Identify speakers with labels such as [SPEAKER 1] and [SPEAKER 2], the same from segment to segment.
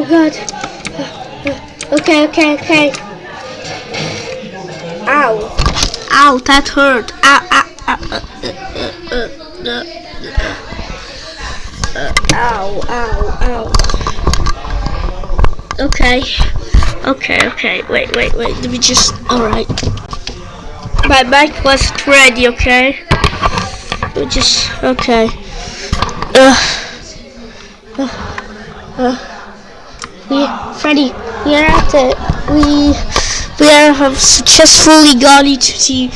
[SPEAKER 1] Oh god. Okay, okay, okay. Ow. Ow, that hurt. Ow, ow, ow. Ow, ow. Okay. Okay, okay. Wait, wait, wait. Let me just. Alright. My mic wasn't ready, okay? Me just. Okay. Uh. Uh. uh. Freddy, we are at the. We. We are, have successfully gone into the.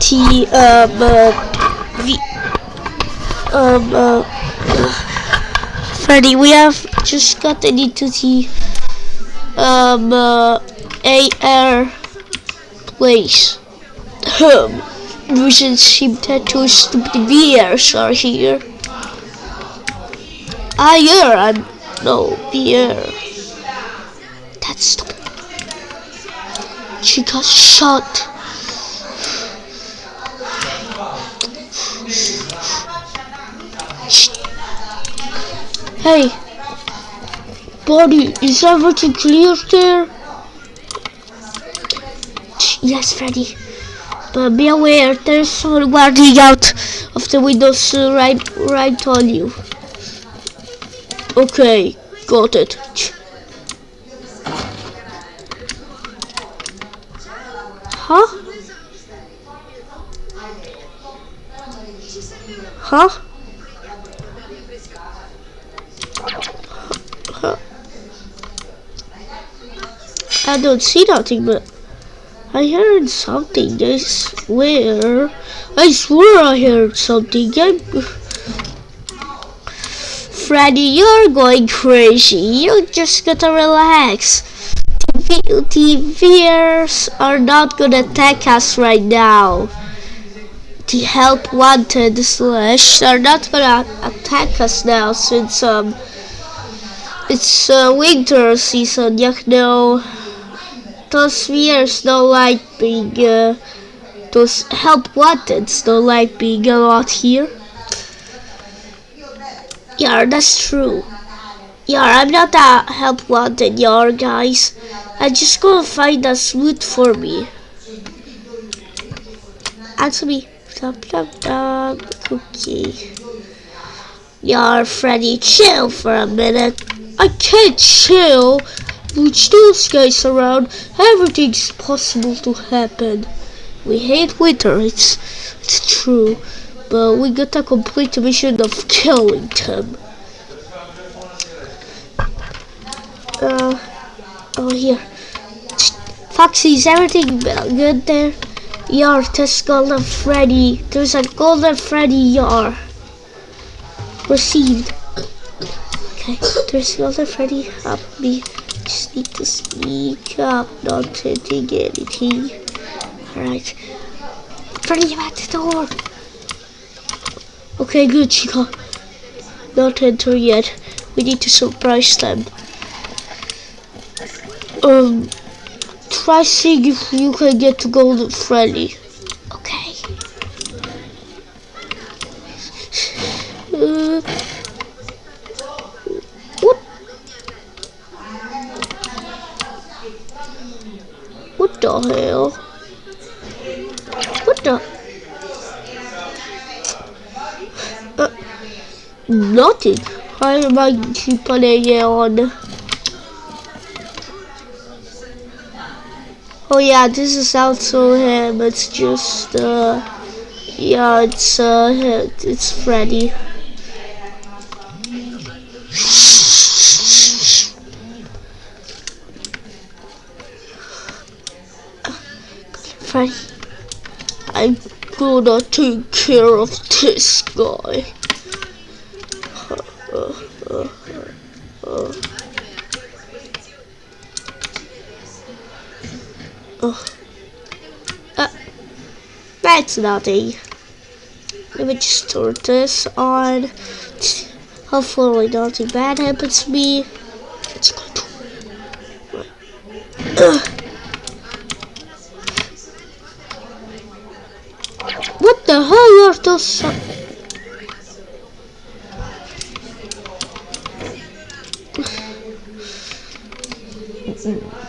[SPEAKER 1] The. Um. Uh, the. Um. Uh, Freddy, we have just gotten into the. Um. Uh, AR place. Um. Vision seem that two stupid VRs are here. Ah, yeah, I'm no beer. Stupid. She got shot. Hey, buddy, is everything clear there? Yes, Freddy. But be aware, there's someone guarding out of the windows uh, right, right on you. Okay, got it. Huh? Huh? Huh? I don't see nothing, but I heard something. I swear. I swear I heard something. I'm... Freddy, you're going crazy. You just gotta relax. The TVers are not gonna attack us right now. The help wanted slash are not gonna attack us now since um it's uh, winter season. You know, those spheres don't like being uh, those help wanted don't like being a lot here. Yeah, that's true. Yeah, I'm not that help wanted, yeah, guys. I'm just gonna find a loot for me. Answer me. Dum, dum, dum. Okay. Yeah, Freddy, chill for a minute. I can't chill. With those guys around, everything's possible to happen. We hate winter, it's, it's true. But we got to complete the mission of killing them. Uh, oh here. Foxy, is everything good there? Yar, there's Golden Freddy. There's a Golden Freddy Yar. Received. Okay, there's Golden Freddy. Up me. Need to sneak up, not hitting anything. Alright. Freddy, I'm at the door. Okay, good, Chica. Not enter yet. We need to surprise them. Um, try seeing if you can get to Golden Freddy. Okay. Uh, what? What the hell? What the? Uh, nothing. Why am I keep playing on? Oh yeah, this is also him. It's just uh, yeah, it's uh, it's Freddy. Freddy, I'm gonna take care of this guy. Uh, uh, uh, Oh. Uh, that's nothing. Let me just turn this on. Hopefully nothing bad happens to me. Let's go to uh. What the hell are those? What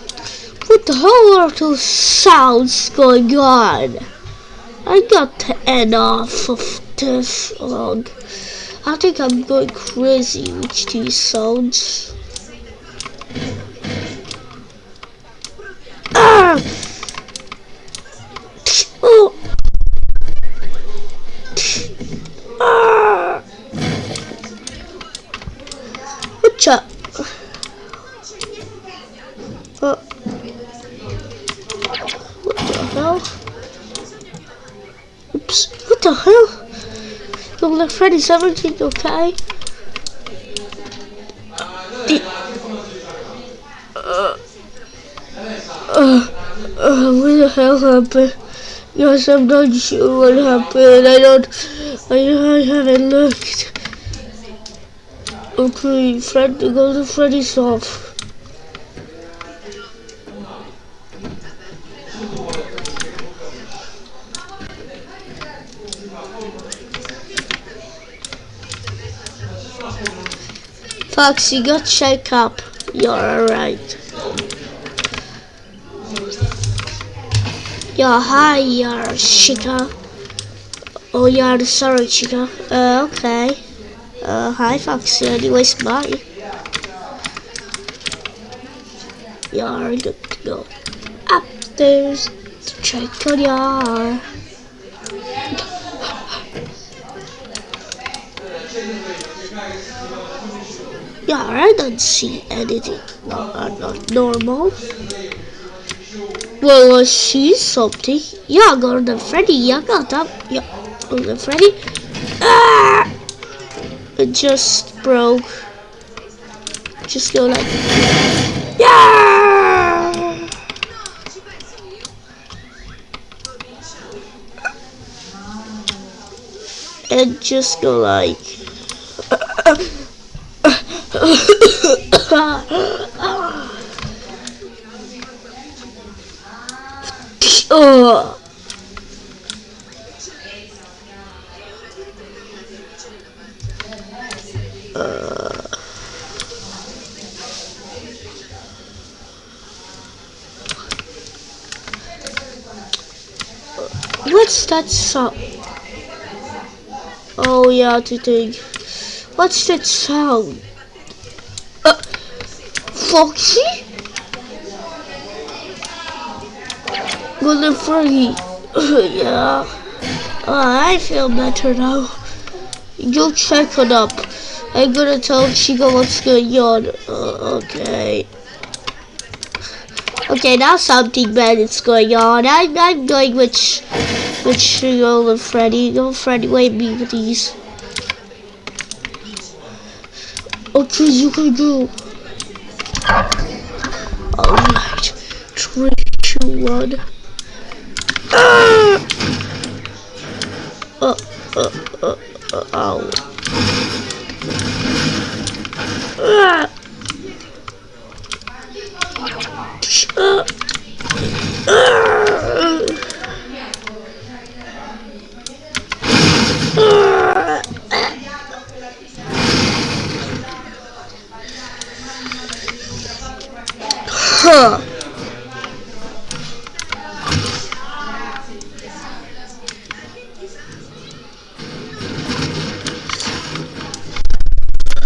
[SPEAKER 1] the hell are those sounds going on? I got to end off of this one. I think I'm going crazy with these sounds. Ah! Oh! Ah! What's up? Uh, what? Oops, what the hell? Don't let Freddy 17, okay? Uh, uh, uh, what the hell happened? Yes, I'm not sure what happened. I don't, I, I haven't looked. Okay, Fred, go to Freddy's off. Fox, you got shake up. You're alright. Yeah, hi, you're Chica. Oh, you're sorry, Chica. Uh, okay. Uh, hi, Foxy. Anyways, bye. You're good to go. Upstairs to check on your. Yeah, I don't see anything uh, not normal. Well, I see something. Yeah, Golden Freddy. Yeah, got up. Yeah, Golden Freddy. Ah! It just broke. Just go like. Yeah! And just go like. Oh. Uh. What's that sound? Oh yeah, think. What's that sound? Foxy? Golden Freddy. yeah. Uh, I feel better now. Go check it up. I'm gonna tell Chica what's going on. Uh, okay. Okay, now something bad is going on. I'm, I'm going with, with Golden Freddy. Golden Freddy, wait me, please. Okay, you can go. Alright. Three, one. Ah! Uh, uh, uh, uh, ow. Ah! Uh,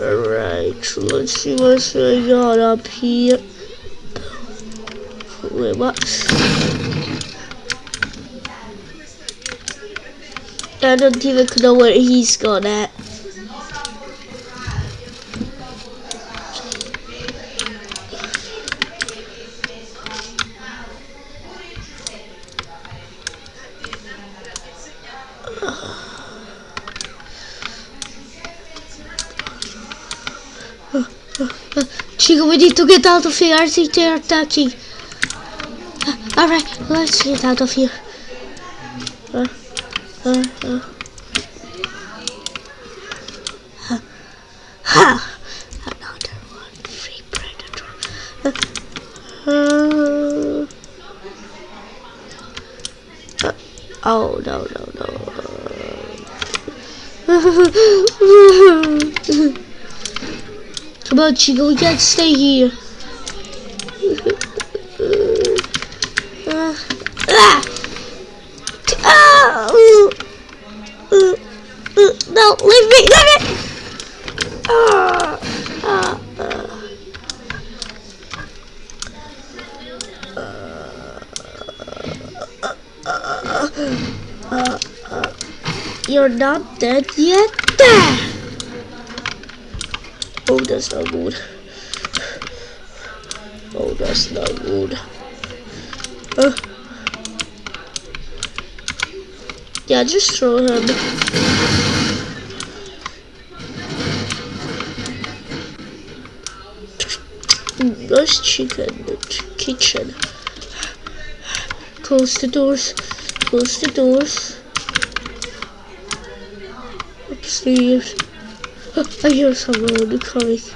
[SPEAKER 1] Alright, let's see what's going on up here. Wait, what? I don't even know where he's gone at. Uh, Chica, we need to get out of here. I think they're attacking. Uh, Alright, let's get out of here. Uh, uh, uh. Ha! Ha! Another one. Free predator. Uh, uh, oh, no, no, no. On, Chica, we can't stay here. Uh! Uh, uh, uh, no, leave me, leave me! Ah! Ah! ah. You're not dead yet? That's not good. Oh, that's not good. Uh, yeah, just throw him. Nice chicken kitchen. Close the doors. Close the doors. Upstairs. I hear someone coming.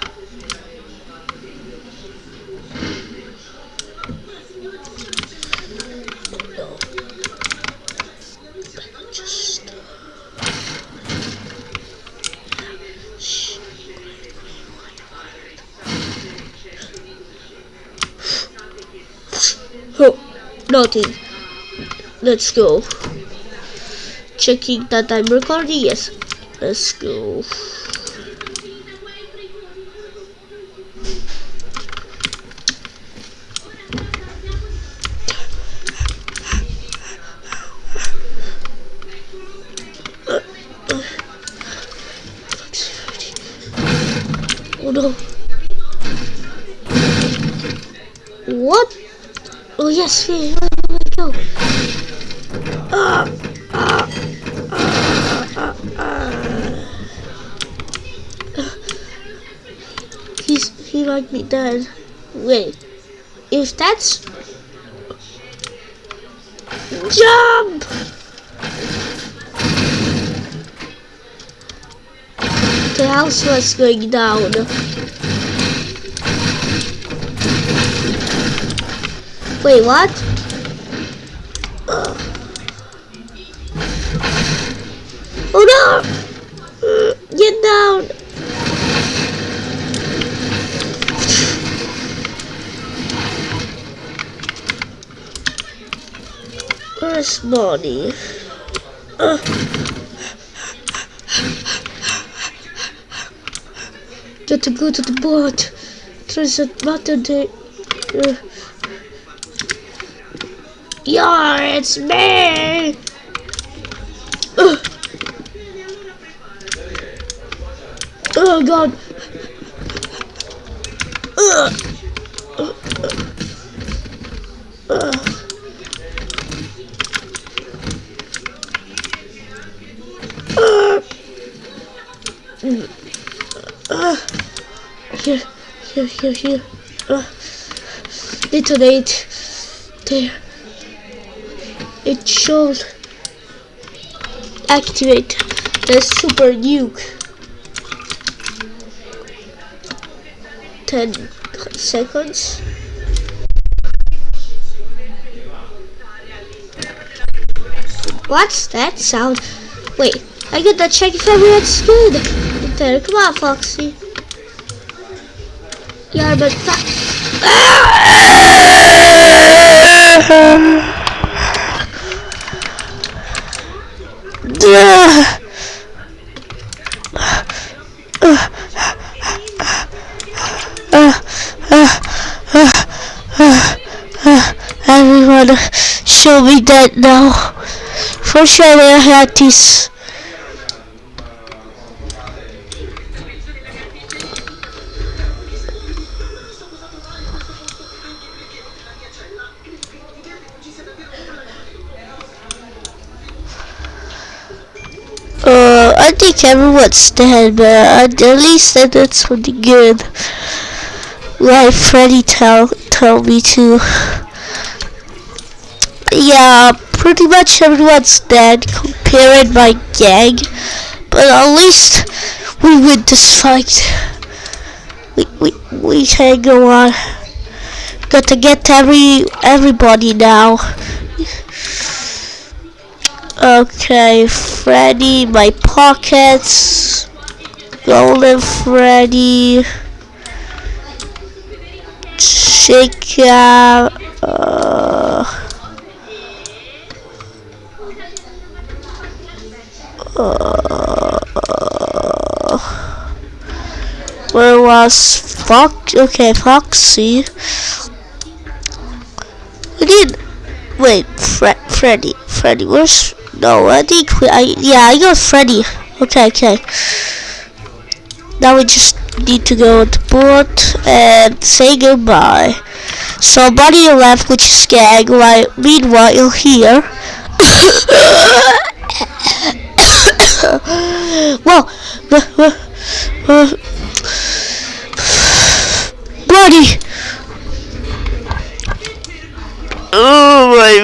[SPEAKER 1] Oh, nothing. Let's go. Checking that I'm recording. Yes. Let's go. No. What? Oh yes, where, where go? Ah, ah, ah, ah, He's, he might be dead. Wait, if that's... Jump! The house was going down. Wait, what? Uh. Oh no! Uh, get down! Where's Bonnie? Uh. Get to go to the boat. There's a button there. Uh. Yeah, it's me! Uh. Oh god. Uh. Here, here, here. Uh. There. It should activate the super nuke. 10 seconds. What's that sound? Wait I get that check if everyone's good there come on Foxy yeah but Everyone show me that now. For sure I had this. I think everyone's dead, but at least that's pretty good. Like Freddy tell tell me to. Yeah, pretty much everyone's dead compared my gang, but at least we win this fight. We we we can go on. Got to get every everybody now. Okay, Freddy, my pockets. Golden Freddy. Out. Uh, uh, where was Fox? Okay, Foxy. We need. Wait, Fre Freddy. Freddy, where's? No, I think we, I yeah, I got Freddy. Okay, okay. Now we just need to go to port and say goodbye. So body left, which is Skag. While meanwhile here. well, uh, buddy. Oh my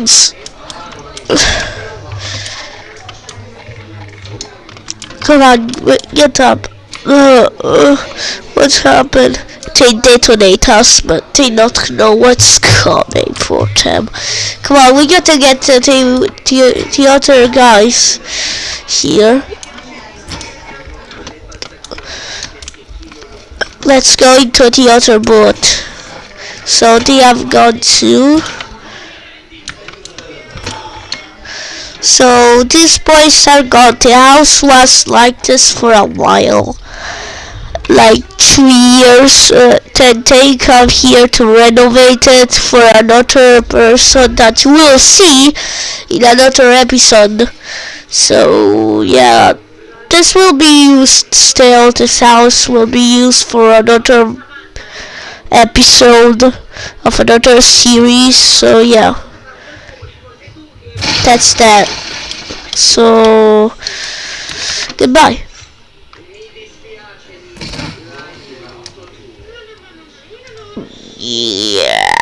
[SPEAKER 1] hurts. Come on, get up. Uh, uh, what's happened? They detonate us, but they not know what's coming for them. Come on, we got to get to the, the, the other guys here. Let's go into the other boat. So they have gone to So these boys are gone. The house was like this for a while. Like three years. Uh, then they come here to renovate it for another person that you will see in another episode. So yeah. This will be used still. This house will be used for another episode of another series so yeah that's that. So goodbye. Yeah